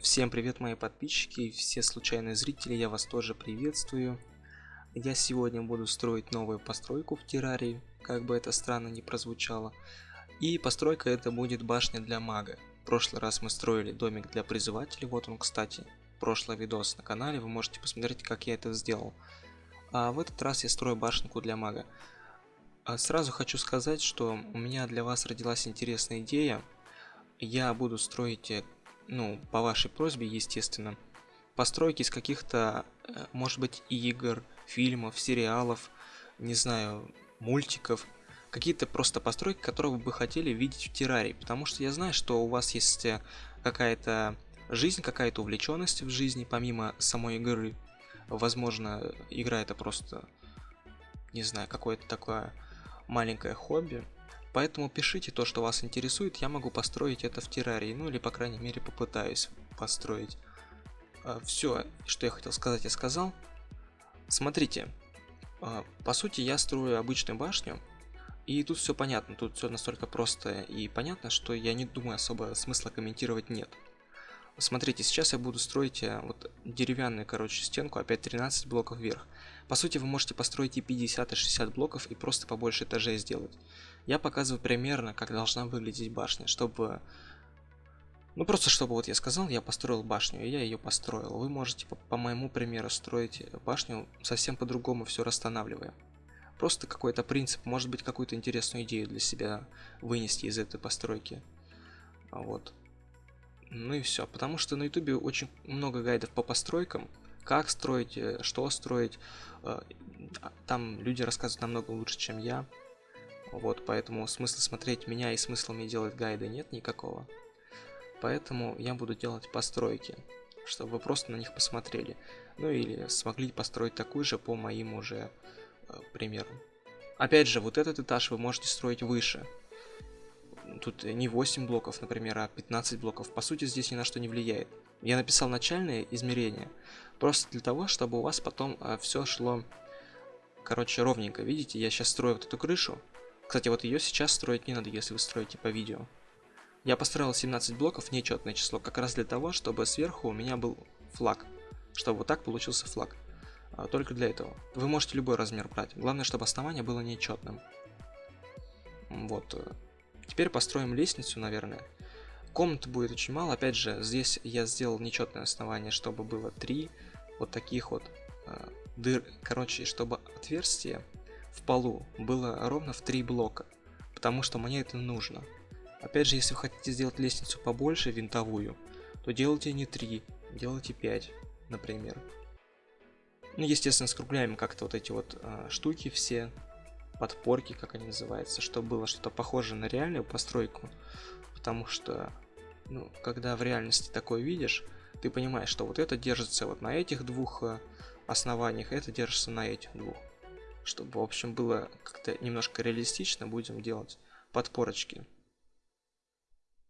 Всем привет, мои подписчики и все случайные зрители, я вас тоже приветствую. Я сегодня буду строить новую постройку в террарии, как бы это странно не прозвучало. И постройка это будет башня для мага. В прошлый раз мы строили домик для призывателей, вот он, кстати. Прошлый видос на канале, вы можете посмотреть, как я это сделал. А в этот раз я строю башенку для мага. А сразу хочу сказать, что у меня для вас родилась интересная идея. Я буду строить э, ну, по вашей просьбе, естественно, постройки из каких-то, э, может быть, игр, фильмов, сериалов, не знаю, мультиков, какие-то просто постройки, которые вы бы хотели видеть в террарии, потому что я знаю, что у вас есть э, какая-то жизнь, какая-то увлеченность в жизни, помимо самой игры. Возможно, игра это просто, не знаю, какое-то такое маленькое хобби, Поэтому пишите то, что вас интересует, я могу построить это в террарии, ну или по крайней мере попытаюсь построить. А, Все, что я хотел сказать, я сказал. Смотрите, а, по сути я строю обычную башню, и тут все понятно, тут все настолько просто и понятно, что я не думаю особо смысла комментировать нет. Смотрите, сейчас я буду строить э, вот деревянную, короче, стенку, опять 13 блоков вверх. По сути, вы можете построить и 50, и 60 блоков, и просто побольше этажей сделать. Я показываю примерно, как должна выглядеть башня, чтобы... Ну, просто чтобы, вот я сказал, я построил башню, и я ее построил. Вы можете по, по моему примеру строить башню совсем по-другому, все расстанавливая. Просто какой-то принцип, может быть, какую-то интересную идею для себя вынести из этой постройки. Вот. Ну и все. Потому что на ютубе очень много гайдов по постройкам. Как строить, э, что строить. Э, там люди рассказывают намного лучше, чем я. Вот, поэтому смысла смотреть меня и смысла мне делать гайды нет никакого. Поэтому я буду делать постройки, чтобы вы просто на них посмотрели. Ну или смогли построить такую же по моим уже э, примерам. Опять же, вот этот этаж вы можете строить выше тут не 8 блоков, например, а 15 блоков. По сути, здесь ни на что не влияет. Я написал начальные измерения, просто для того, чтобы у вас потом а, все шло, короче, ровненько. Видите, я сейчас строю вот эту крышу. Кстати, вот ее сейчас строить не надо, если вы строите по видео. Я построил 17 блоков, нечетное число, как раз для того, чтобы сверху у меня был флаг. Чтобы вот так получился флаг. А, только для этого. Вы можете любой размер брать. Главное, чтобы основание было нечетным. Вот. Теперь построим лестницу, наверное. Комнат будет очень мало. Опять же, здесь я сделал нечетное основание, чтобы было три вот таких вот э, дыр. Короче, чтобы отверстие в полу было ровно в три блока. Потому что мне это нужно. Опять же, если вы хотите сделать лестницу побольше, винтовую, то делайте не 3, делайте 5, например. Ну, естественно, скругляем как-то вот эти вот э, штуки все подпорки, как они называются, чтобы было что-то похожее на реальную постройку. Потому что, ну, когда в реальности такое видишь, ты понимаешь, что вот это держится вот на этих двух э, основаниях, это держится на этих двух. Чтобы, в общем, было как-то немножко реалистично, будем делать подпорочки.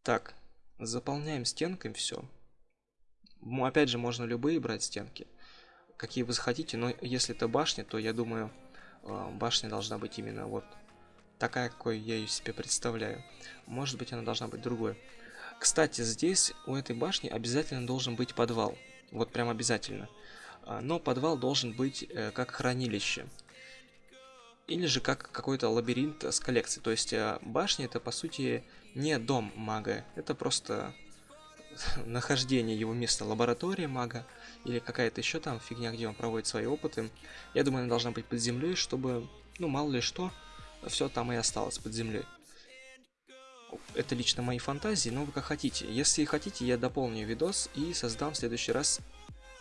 Так, заполняем стенками все. Опять же, можно любые брать стенки, какие вы захотите, но если это башня, то я думаю, башня должна быть именно вот такая, какой я ее себе представляю. Может быть, она должна быть другой. Кстати, здесь у этой башни обязательно должен быть подвал. Вот прям обязательно. А, но подвал должен быть э, как хранилище. Или же как какой-то лабиринт с коллекцией. То есть э, башня это по сути не дом мага. Это просто нахождение его места лаборатория мага или какая-то еще там фигня, где он проводит свои опыты. Я думаю, она должна быть под землей, чтобы, ну, мало ли что, все там и осталось под землей. Это лично мои фантазии, но вы как хотите. Если хотите, я дополню видос и создам в следующий раз...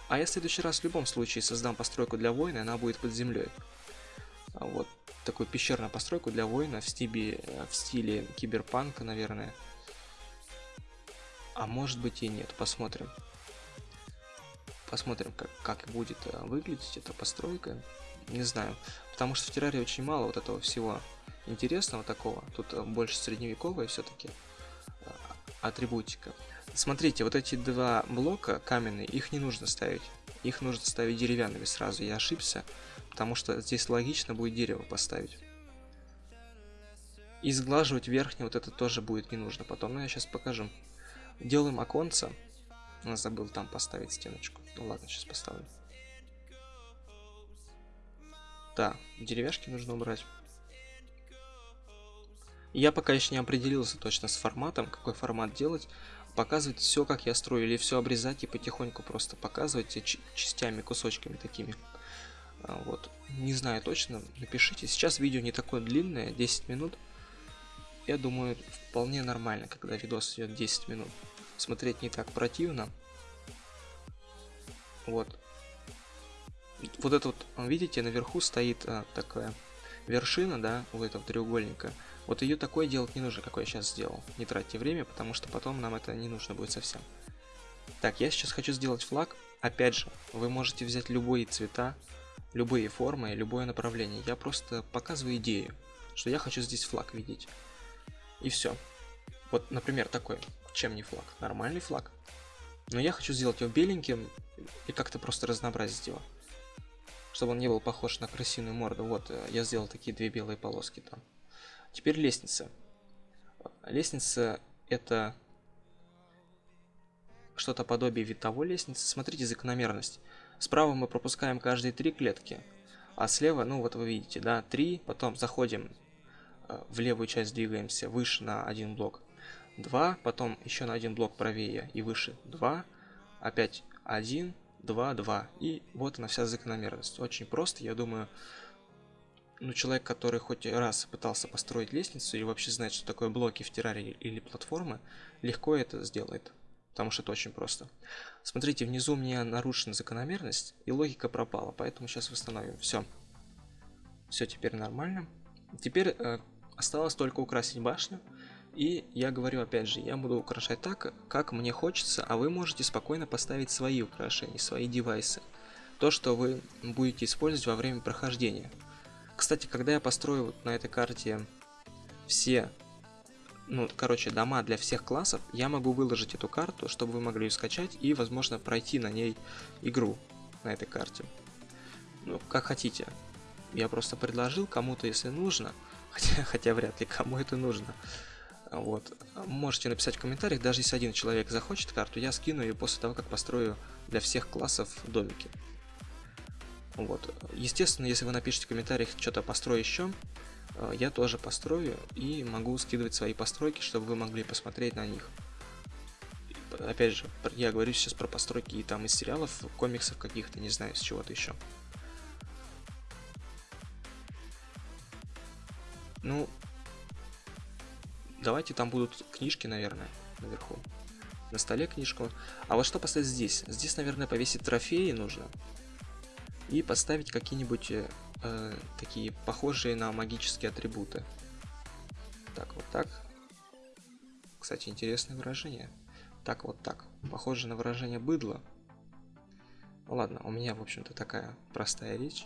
А я в следующий раз в любом случае создам постройку для воина, она будет под землей. Вот такую пещерную постройку для воина в стиле, в стиле киберпанка, наверное. А может быть и нет, посмотрим. Посмотрим, как, как будет э, выглядеть эта постройка. Не знаю, потому что в террарии очень мало вот этого всего интересного такого. Тут э, больше средневековая все-таки э, атрибутика. Смотрите, вот эти два блока каменные, их не нужно ставить. Их нужно ставить деревянными сразу. Я ошибся, потому что здесь логично будет дерево поставить. И сглаживать верхний вот это тоже будет не нужно потом, но я сейчас покажу. Делаем оконца. Забыл там поставить стеночку. Ну ладно, сейчас поставлю. Да, деревяшки нужно убрать. Я пока еще не определился точно с форматом, какой формат делать. Показывать все, как я строю, или все обрезать и потихоньку просто показывать частями, кусочками такими. А, вот. Не знаю точно, напишите. Сейчас видео не такое длинное, 10 минут. Я думаю, вполне нормально, когда видос идет 10 минут. Смотреть не так противно. Вот. Вот это вот, видите, наверху стоит а, такая вершина, да, у этого треугольника. Вот ее такое делать не нужно, какой я сейчас сделал. Не тратьте время, потому что потом нам это не нужно будет совсем. Так, я сейчас хочу сделать флаг. Опять же, вы можете взять любые цвета, любые формы, любое направление. Я просто показываю идею, что я хочу здесь флаг видеть. И все. Вот, например, такой. Чем не флаг? Нормальный флаг. Но я хочу сделать его беленьким и как-то просто разнообразить его. Чтобы он не был похож на крысиную морду. Вот, э, я сделал такие две белые полоски там. Теперь лестница. Лестница это что-то подобие витовой лестницы. Смотрите закономерность. Справа мы пропускаем каждые три клетки, а слева, ну вот вы видите, да, три, потом заходим в левую часть, двигаемся выше на один блок, 2, потом еще на один блок правее и выше 2, опять 1, 2, 2. И вот она вся закономерность. Очень просто, я думаю, ну, человек, который хоть раз пытался построить лестницу и вообще знает, что такое блоки в террарии или платформы, легко это сделает потому что это очень просто. Смотрите, внизу у меня нарушена закономерность, и логика пропала, поэтому сейчас восстановим. Все. Все теперь нормально. Теперь э, осталось только украсить башню. И я говорю опять же, я буду украшать так, как мне хочется, а вы можете спокойно поставить свои украшения, свои девайсы. То, что вы будете использовать во время прохождения. Кстати, когда я построю вот на этой карте все ну, короче, дома для всех классов, я могу выложить эту карту, чтобы вы могли ее скачать и, возможно, пройти на ней игру на этой карте. Ну, как хотите. Я просто предложил кому-то, если нужно, хотя, хотя вряд ли кому это нужно. Вот. Можете написать в комментариях, даже если один человек захочет карту, я скину ее после того, как построю для всех классов домики. Вот. Естественно, если вы напишите в комментариях что-то построю еще, Э, я тоже построю и могу скидывать свои постройки, чтобы вы могли посмотреть на них. Опять же, я говорю сейчас про постройки и там из сериалов, комиксов каких-то, не знаю, с чего-то еще. Ну, давайте там будут книжки, наверное, наверху. На столе книжку. А вот что поставить здесь? Здесь, наверное, повесить трофеи нужно. И поставить какие-нибудь э, такие похожие на магические атрибуты. Так, вот так. Кстати, интересное выражение. Так, вот так. Похоже на выражение быдло. Ну ладно, у меня, в общем-то, такая простая речь.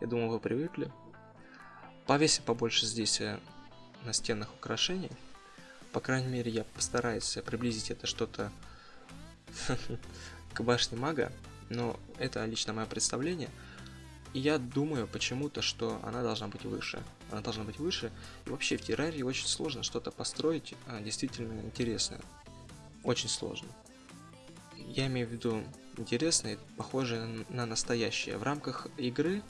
Я думаю, вы привыкли. Повесим побольше здесь э, на стенах украшений. По крайней мере, я постараюсь приблизить это что-то к башне мага. Но это лично мое представление. И я думаю почему-то, что она должна быть выше. Она должна быть выше. И вообще в террарии очень сложно что-то построить а, действительно интересное. Очень сложно. Я имею в виду интересное, похожее на настоящее. В рамках игры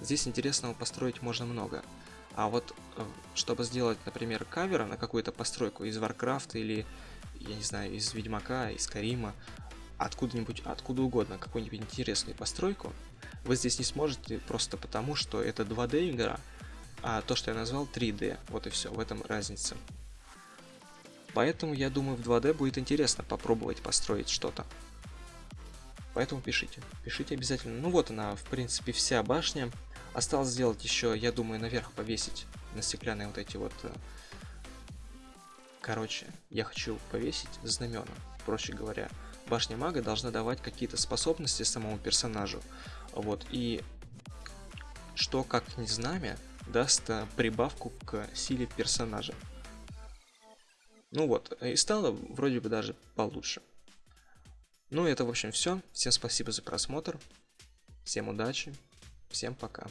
здесь интересного построить можно много. А вот э, чтобы сделать, например, кавер на какую-то постройку из Warcraft или, я не знаю, из Ведьмака, из Карима, откуда-нибудь, откуда угодно, какую-нибудь интересную постройку, вы здесь не сможете просто потому, что это 2D игра, а то, что я назвал 3D. Вот и все, в этом разница. Поэтому я думаю, в 2D будет интересно попробовать построить что-то. Поэтому пишите. Пишите обязательно. Ну вот она, в принципе, вся башня. Осталось сделать еще, я думаю, наверх повесить на стеклянные вот эти вот... Э, короче, я хочу повесить знамена, проще говоря. Башня мага должна давать какие-то способности самому персонажу. Вот, и что, как не знамя, даст э, прибавку к силе персонажа. Ну вот, и стало вроде бы даже получше. Ну, это, в общем, все. Всем спасибо за просмотр. Всем удачи. Всем пока.